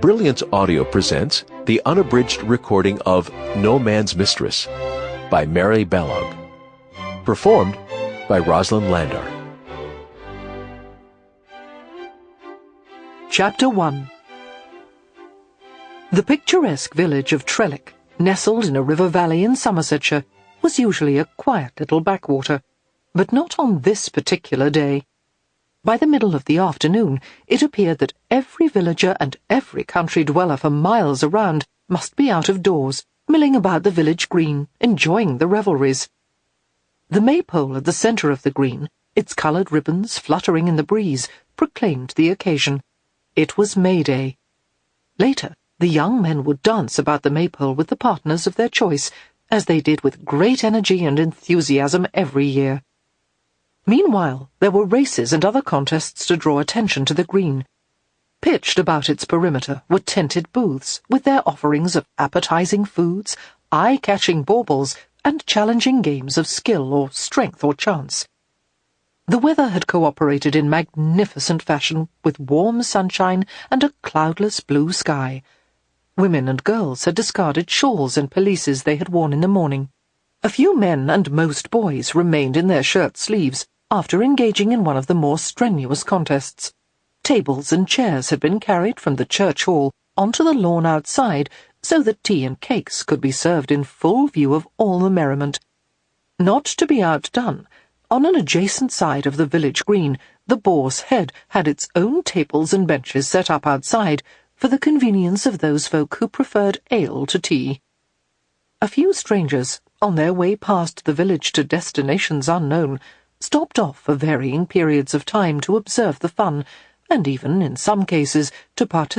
Brilliance Audio presents the unabridged recording of No Man's Mistress by Mary Balogh. Performed by Rosalind Landor. Chapter 1 The picturesque village of Trellick, nestled in a river valley in Somersetshire, was usually a quiet little backwater, but not on this particular day. By the middle of the afternoon, it appeared that every villager and every country dweller for miles around must be out of doors, milling about the village green, enjoying the revelries. The maypole at the centre of the green, its coloured ribbons fluttering in the breeze, proclaimed the occasion. It was May Day. Later, the young men would dance about the maypole with the partners of their choice, as they did with great energy and enthusiasm every year. Meanwhile, there were races and other contests to draw attention to the green. Pitched about its perimeter were tented booths, with their offerings of appetizing foods, eye-catching baubles, and challenging games of skill or strength or chance. The weather had cooperated in magnificent fashion, with warm sunshine and a cloudless blue sky. Women and girls had discarded shawls and pelisses they had worn in the morning. A few men and most boys remained in their shirt sleeves after engaging in one of the more strenuous contests. Tables and chairs had been carried from the church hall onto the lawn outside so that tea and cakes could be served in full view of all the merriment. Not to be outdone, on an adjacent side of the village green, the Boar's Head had its own tables and benches set up outside for the convenience of those folk who preferred ale to tea. A few strangers, on their way past the village to destinations unknown, stopped off for varying periods of time to observe the fun, and even, in some cases, to participate.